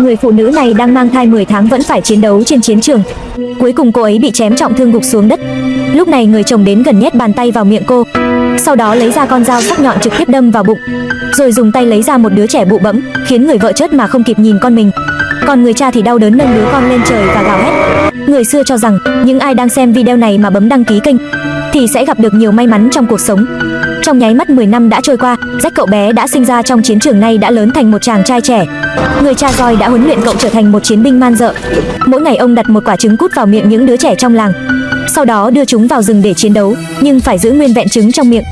người phụ nữ này đang mang thai 10 tháng vẫn phải chiến đấu trên chiến trường. Cuối cùng cô ấy bị chém trọng thương gục xuống đất. Lúc này người chồng đến gần nhét bàn tay vào miệng cô. Sau đó lấy ra con dao sắc nhọn trực tiếp đâm vào bụng. Rồi dùng tay lấy ra một đứa trẻ bụ bẫm, khiến người vợ chết mà không kịp nhìn con mình. Còn người cha thì đau đớn nâng đứa con lên trời và gào hét. Người xưa cho rằng, những ai đang xem video này mà bấm đăng ký kênh thì sẽ gặp được nhiều may mắn trong cuộc sống. Trong nháy mắt 10 năm đã trôi qua, rách cậu bé đã sinh ra trong chiến trường nay đã lớn thành một chàng trai trẻ. Người cha roi đã huấn luyện cậu trở thành một chiến binh man dợ. Mỗi ngày ông đặt một quả trứng cút vào miệng những đứa trẻ trong làng. Sau đó đưa chúng vào rừng để chiến đấu, nhưng phải giữ nguyên vẹn trứng trong miệng.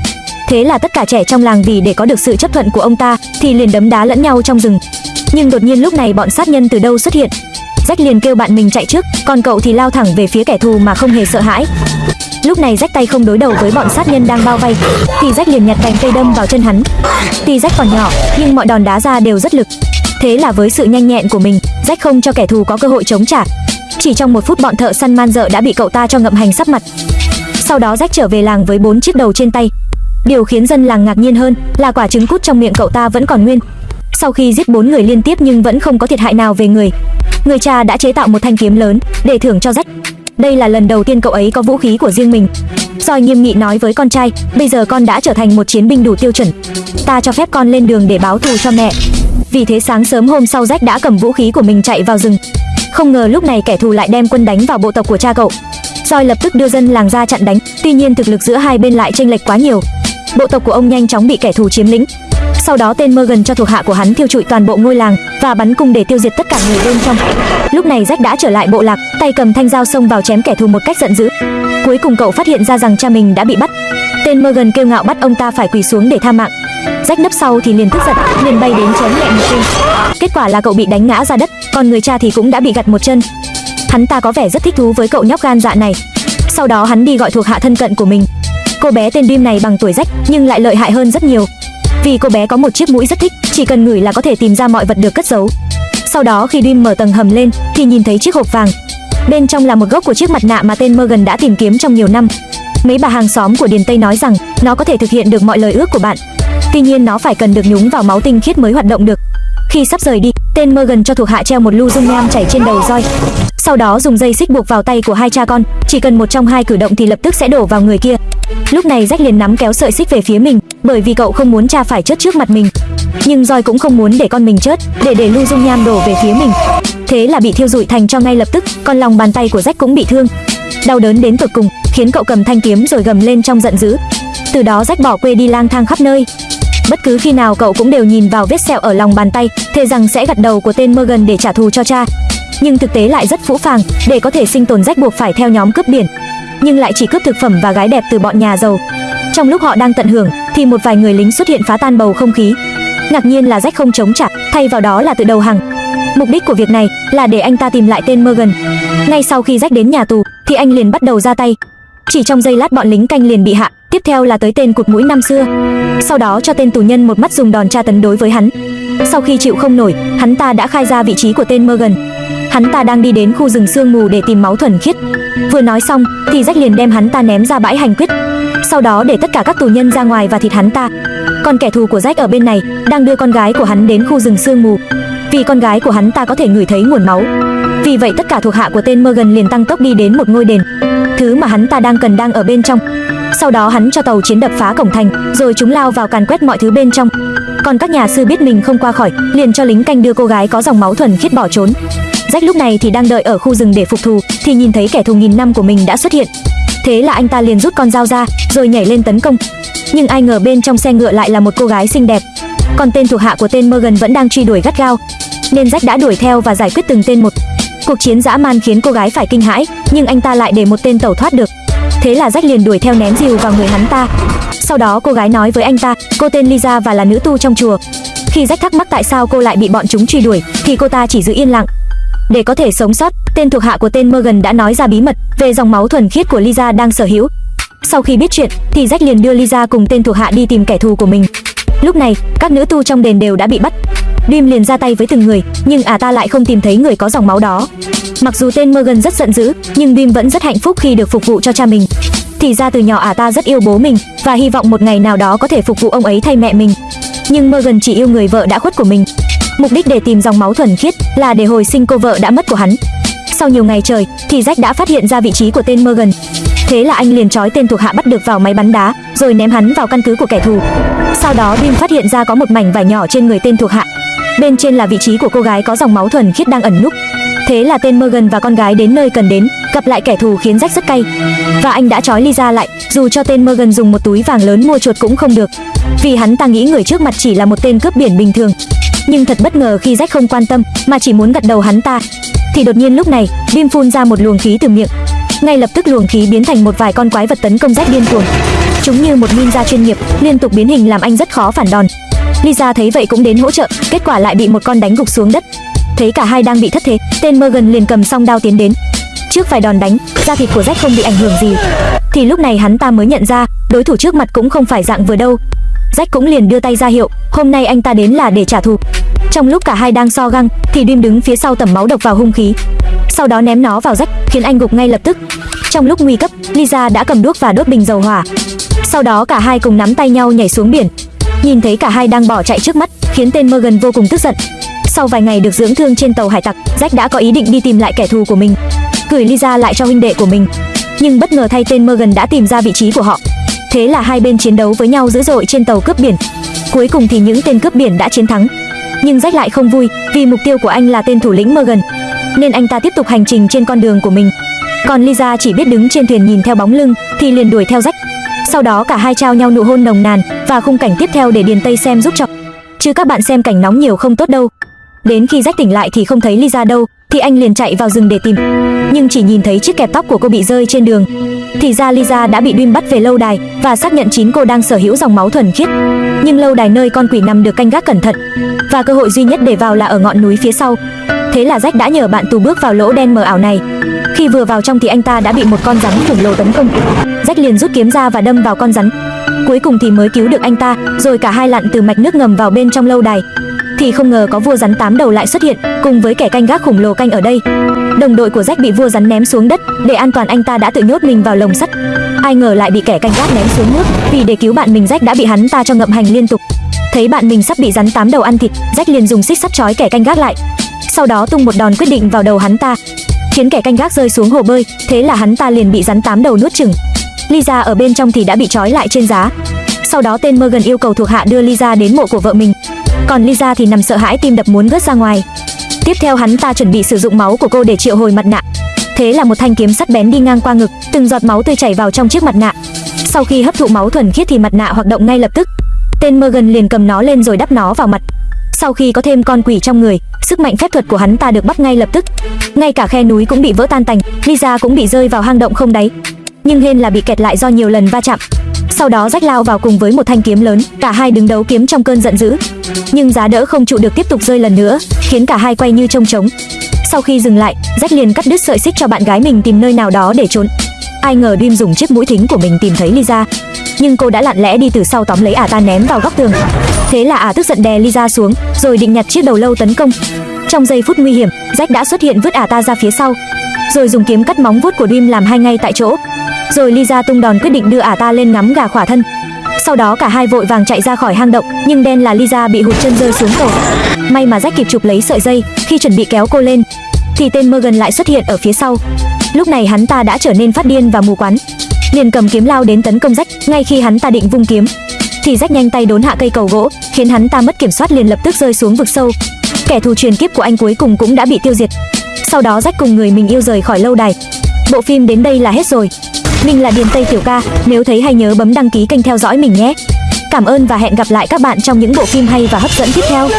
Thế là tất cả trẻ trong làng vì để có được sự chấp thuận của ông ta thì liền đấm đá lẫn nhau trong rừng. Nhưng đột nhiên lúc này bọn sát nhân từ đâu xuất hiện. Jack liền kêu bạn mình chạy trước, còn cậu thì lao thẳng về phía kẻ thù mà không hề sợ hãi. Lúc này Jack tay không đối đầu với bọn sát nhân đang bao vây, thì Jack liền nhặt cành cây đâm vào chân hắn. Tuy Jack còn nhỏ, nhưng mọi đòn đá ra đều rất lực. Thế là với sự nhanh nhẹn của mình, Jack không cho kẻ thù có cơ hội chống trả. Chỉ trong một phút bọn thợ săn man dợ đã bị cậu ta cho ngậm hành sắp mặt. Sau đó Jack trở về làng với bốn chiếc đầu trên tay. Điều khiến dân làng ngạc nhiên hơn là quả trứng cút trong miệng cậu ta vẫn còn nguyên. Sau khi giết bốn người liên tiếp nhưng vẫn không có thiệt hại nào về người, người cha đã chế tạo một thanh kiếm lớn để thưởng cho Rách. Đây là lần đầu tiên cậu ấy có vũ khí của riêng mình. Soi nghiêm nghị nói với con trai, bây giờ con đã trở thành một chiến binh đủ tiêu chuẩn. Ta cho phép con lên đường để báo thù cho mẹ. Vì thế sáng sớm hôm sau Rách đã cầm vũ khí của mình chạy vào rừng. Không ngờ lúc này kẻ thù lại đem quân đánh vào bộ tộc của cha cậu. Soi lập tức đưa dân làng ra chặn đánh, tuy nhiên thực lực giữa hai bên lại chênh lệch quá nhiều. Bộ tộc của ông nhanh chóng bị kẻ thù chiếm lĩnh. Sau đó tên Morgan cho thuộc hạ của hắn thiêu trụi toàn bộ ngôi làng và bắn cung để tiêu diệt tất cả người bên trong. Lúc này Jack đã trở lại bộ lạc, tay cầm thanh dao xông vào chém kẻ thù một cách giận dữ. Cuối cùng cậu phát hiện ra rằng cha mình đã bị bắt. Tên Morgan kêu ngạo bắt ông ta phải quỳ xuống để tha mạng. Jack nấp sau thì liền tức giận, liền bay đến chém nhẹ một tên. Kết quả là cậu bị đánh ngã ra đất, còn người cha thì cũng đã bị gặt một chân. Hắn ta có vẻ rất thích thú với cậu nhóc gan dạ này. Sau đó hắn đi gọi thuộc hạ thân cận của mình. Cô bé tên Dim này bằng tuổi Jack nhưng lại lợi hại hơn rất nhiều. Vì cô bé có một chiếc mũi rất thích, chỉ cần ngửi là có thể tìm ra mọi vật được cất giấu. Sau đó khi Dream mở tầng hầm lên thì nhìn thấy chiếc hộp vàng. Bên trong là một gốc của chiếc mặt nạ mà tên Morgan đã tìm kiếm trong nhiều năm. Mấy bà hàng xóm của Điền Tây nói rằng nó có thể thực hiện được mọi lời ước của bạn. Tuy nhiên nó phải cần được nhúng vào máu tinh khiết mới hoạt động được. Khi sắp rời đi, tên Morgan cho thuộc hạ treo một lu dung nham chảy trên đầu roi. Sau đó dùng dây xích buộc vào tay của hai cha con, chỉ cần một trong hai cử động thì lập tức sẽ đổ vào người kia. Lúc này Jack liền nắm kéo sợi xích về phía mình, bởi vì cậu không muốn cha phải chết trước mặt mình. Nhưng roi cũng không muốn để con mình chết, để để lu dung nham đổ về phía mình. Thế là bị thiêu rụi thành cho ngay lập tức, còn lòng bàn tay của Jack cũng bị thương. Đau đớn đến cực cùng, khiến cậu cầm thanh kiếm rồi gầm lên trong giận dữ. Từ đó Jack bỏ quê đi lang thang khắp nơi. Bất cứ khi nào cậu cũng đều nhìn vào vết sẹo ở lòng bàn tay, thề rằng sẽ gặt đầu của tên Morgan để trả thù cho cha. Nhưng thực tế lại rất phũ phàng, để có thể sinh tồn Rách buộc phải theo nhóm cướp biển, nhưng lại chỉ cướp thực phẩm và gái đẹp từ bọn nhà giàu. Trong lúc họ đang tận hưởng, thì một vài người lính xuất hiện phá tan bầu không khí. Ngạc nhiên là Jack không chống trả, thay vào đó là tự đầu hàng. Mục đích của việc này là để anh ta tìm lại tên Morgan. Ngay sau khi Jack đến nhà tù, thì anh liền bắt đầu ra tay. Chỉ trong giây lát bọn lính canh liền bị hạ, tiếp theo là tới tên cụt mũi năm xưa. Sau đó cho tên tù nhân một mắt dùng đòn tra tấn đối với hắn. Sau khi chịu không nổi, hắn ta đã khai ra vị trí của tên Morgan. Hắn ta đang đi đến khu rừng sương mù để tìm máu thuần khiết. Vừa nói xong, thì Jack liền đem hắn ta ném ra bãi hành quyết. Sau đó để tất cả các tù nhân ra ngoài và thịt hắn ta. Còn kẻ thù của Jack ở bên này đang đưa con gái của hắn đến khu rừng sương mù. Vì con gái của hắn ta có thể ngửi thấy nguồn máu. Vì vậy tất cả thuộc hạ của tên Morgan liền tăng tốc đi đến một ngôi đền. Thứ mà hắn ta đang cần đang ở bên trong. Sau đó hắn cho tàu chiến đập phá cổng thành, rồi chúng lao vào càn quét mọi thứ bên trong. Còn các nhà sư biết mình không qua khỏi, liền cho lính canh đưa cô gái có dòng máu thuần khiết bỏ trốn. Jack lúc này thì đang đợi ở khu rừng để phục thù, thì nhìn thấy kẻ thù nghìn năm của mình đã xuất hiện. Thế là anh ta liền rút con dao ra, rồi nhảy lên tấn công. Nhưng ai ngờ bên trong xe ngựa lại là một cô gái xinh đẹp. Còn tên thuộc hạ của tên Morgan vẫn đang truy đuổi gắt gao, nên Jack đã đuổi theo và giải quyết từng tên một. Cuộc chiến dã man khiến cô gái phải kinh hãi, nhưng anh ta lại để một tên tẩu thoát được. Thế là Jack liền đuổi theo ném rìu vào người hắn ta. Sau đó cô gái nói với anh ta, cô tên Lisa và là nữ tu trong chùa. Khi Jack thắc mắc tại sao cô lại bị bọn chúng truy đuổi, thì cô ta chỉ giữ yên lặng. Để có thể sống sót, tên thuộc hạ của tên Morgan đã nói ra bí mật về dòng máu thuần khiết của Lisa đang sở hữu. Sau khi biết chuyện, thì Jack liền đưa Lisa cùng tên thuộc hạ đi tìm kẻ thù của mình. Lúc này, các nữ tu trong đền đều đã bị bắt. Dream liền ra tay với từng người, nhưng à ta lại không tìm thấy người có dòng máu đó. Mặc dù tên Morgan rất giận dữ, nhưng Dream vẫn rất hạnh phúc khi được phục vụ cho cha mình. Thì ra từ nhỏ à ta rất yêu bố mình và hy vọng một ngày nào đó có thể phục vụ ông ấy thay mẹ mình. Nhưng Morgan chỉ yêu người vợ đã khuất của mình. Mục đích để tìm dòng máu thuần khiết là để hồi sinh cô vợ đã mất của hắn. Sau nhiều ngày trời thì Jack đã phát hiện ra vị trí của tên Morgan. Thế là anh liền trói tên thuộc hạ bắt được vào máy bắn đá, rồi ném hắn vào căn cứ của kẻ thù. Sau đó Dean phát hiện ra có một mảnh vải nhỏ trên người tên thuộc hạ. Bên trên là vị trí của cô gái có dòng máu thuần khiết đang ẩn núp. Thế là tên Morgan và con gái đến nơi cần đến, gặp lại kẻ thù khiến Jack rất cay. Và anh đã trói Lisa lại, dù cho tên Morgan dùng một túi vàng lớn mua chuột cũng không được. Vì hắn ta nghĩ người trước mặt chỉ là một tên cướp biển bình thường. Nhưng thật bất ngờ khi Jack không quan tâm, mà chỉ muốn gật đầu hắn ta. Thì đột nhiên lúc này, Bim phun ra một luồng khí từ miệng. Ngay lập tức luồng khí biến thành một vài con quái vật tấn công Jack điên cuồng. Chúng như một ninja chuyên nghiệp, liên tục biến hình làm anh rất khó phản đòn. Lisa thấy vậy cũng đến hỗ trợ, kết quả lại bị một con đánh gục xuống đất. Thấy cả hai đang bị thất thế, tên Morgan liền cầm song đao tiến đến. Trước vài đòn đánh, da thịt của Jack không bị ảnh hưởng gì. Thì lúc này hắn ta mới nhận ra, đối thủ trước mặt cũng không phải dạng vừa đâu. Jack cũng liền đưa tay ra hiệu, hôm nay anh ta đến là để trả thù. Trong lúc cả hai đang so găng, thì Dim đứng phía sau tẩm máu độc vào hung khí. Sau đó ném nó vào Jack, khiến anh gục ngay lập tức. Trong lúc nguy cấp, Lisa đã cầm đuốc và đốt bình dầu hỏa. Sau đó cả hai cùng nắm tay nhau nhảy xuống biển. Nhìn thấy cả hai đang bỏ chạy trước mắt, khiến tên Morgan vô cùng tức giận. Sau vài ngày được dưỡng thương trên tàu hải tặc, Jack đã có ý định đi tìm lại kẻ thù của mình, gửi Lisa lại cho huynh đệ của mình. Nhưng bất ngờ thay tên Morgan đã tìm ra vị trí của họ. Thế là hai bên chiến đấu với nhau dữ dội trên tàu cướp biển. Cuối cùng thì những tên cướp biển đã chiến thắng. Nhưng Jack lại không vui, vì mục tiêu của anh là tên thủ lĩnh Morgan, nên anh ta tiếp tục hành trình trên con đường của mình. Còn Lisa chỉ biết đứng trên thuyền nhìn theo bóng lưng, thì liền đuổi theo Jack. Sau đó cả hai trao nhau nụ hôn nồng nàn và khung cảnh tiếp theo để Điền Tây xem giúp cho. Chứ các bạn xem cảnh nóng nhiều không tốt đâu. Đến khi Jack tỉnh lại thì không thấy Lisa đâu, thì anh liền chạy vào rừng để tìm. Nhưng chỉ nhìn thấy chiếc kẹp tóc của cô bị rơi trên đường. Thì ra Lisa đã bị Dream bắt về lâu đài và xác nhận chín cô đang sở hữu dòng máu thuần khiết. Nhưng lâu đài nơi con quỷ nằm được canh gác cẩn thận và cơ hội duy nhất để vào là ở ngọn núi phía sau. Thế là Jack đã nhờ bạn tù bước vào lỗ đen mờ ảo này. Khi vừa vào trong thì anh ta đã bị một con rắn khổng lồ tấn công. Jack liền rút kiếm ra và đâm vào con rắn. Cuối cùng thì mới cứu được anh ta, rồi cả hai lặn từ mạch nước ngầm vào bên trong lâu đài. Thì không ngờ có vua rắn tám đầu lại xuất hiện, cùng với kẻ canh gác khổng lồ canh ở đây. Đồng đội của Jack bị vua rắn ném xuống đất, để an toàn anh ta đã tự nhốt mình vào lồng sắt. Ai ngờ lại bị kẻ canh gác ném xuống nước, vì để cứu bạn mình Jack đã bị hắn ta cho ngậm hành liên tục. Thấy bạn mình sắp bị rắn tám đầu ăn thịt, Jack liền dùng xích sắt trói kẻ canh gác lại. Sau đó tung một đòn quyết định vào đầu hắn ta, khiến kẻ canh gác rơi xuống hồ bơi, thế là hắn ta liền bị rắn tám đầu nuốt chửng. Lisa ở bên trong thì đã bị trói lại trên giá. Sau đó tên Morgan yêu cầu thuộc hạ đưa Lisa đến mộ của vợ mình. Còn Lisa thì nằm sợ hãi tim đập muốn vớt ra ngoài. Tiếp theo hắn ta chuẩn bị sử dụng máu của cô để triệu hồi mặt nạ. Thế là một thanh kiếm sắt bén đi ngang qua ngực, từng giọt máu tươi chảy vào trong chiếc mặt nạ. Sau khi hấp thụ máu thuần khiết thì mặt nạ hoạt động ngay lập tức. Tên Morgan liền cầm nó lên rồi đắp nó vào mặt. Sau khi có thêm con quỷ trong người, sức mạnh phép thuật của hắn ta được bắt ngay lập tức. Ngay cả khe núi cũng bị vỡ tan tành, Lisa cũng bị rơi vào hang động không đáy. Nhưng hên là bị kẹt lại do nhiều lần va chạm. Sau đó rách lao vào cùng với một thanh kiếm lớn, cả hai đứng đấu kiếm trong cơn giận dữ. Nhưng giá đỡ không trụ được tiếp tục rơi lần nữa, khiến cả hai quay như trông trống. Sau khi dừng lại, rách liền cắt đứt sợi xích cho bạn gái mình tìm nơi nào đó để trốn. Ai ngờ Dream dùng chiếc mũi thính của mình tìm thấy Lisa, nhưng cô đã lặn lẽ đi từ sau tóm lấy ả ta ném vào góc tường. Thế là ả tức giận đè Lisa xuống, rồi định nhặt chiếc đầu lâu tấn công. Trong giây phút nguy hiểm, Jack đã xuất hiện vứt ả ta ra phía sau, rồi dùng kiếm cắt móng vuốt của Dream làm hai ngay tại chỗ. Rồi Lisa tung đòn quyết định đưa ả ta lên ngắm gà khỏa thân. Sau đó cả hai vội vàng chạy ra khỏi hang động, nhưng đen là Lisa bị hụt chân rơi xuống cầu. May mà Jack kịp chụp lấy sợi dây, khi chuẩn bị kéo cô lên, thì tên Morgan lại xuất hiện ở phía sau. Lúc này hắn ta đã trở nên phát điên và mù quáng, liền cầm kiếm lao đến tấn công Jack. Ngay khi hắn ta định vung kiếm, thì Jack nhanh tay đốn hạ cây cầu gỗ, khiến hắn ta mất kiểm soát liền lập tức rơi xuống vực sâu. Kẻ thù truyền kiếp của anh cuối cùng cũng đã bị tiêu diệt. Sau đó Jack cùng người mình yêu rời khỏi lâu đài. Bộ phim đến đây là hết rồi. Mình là Điền Tây Tiểu Ca, nếu thấy hay nhớ bấm đăng ký kênh theo dõi mình nhé. Cảm ơn và hẹn gặp lại các bạn trong những bộ phim hay và hấp dẫn tiếp theo.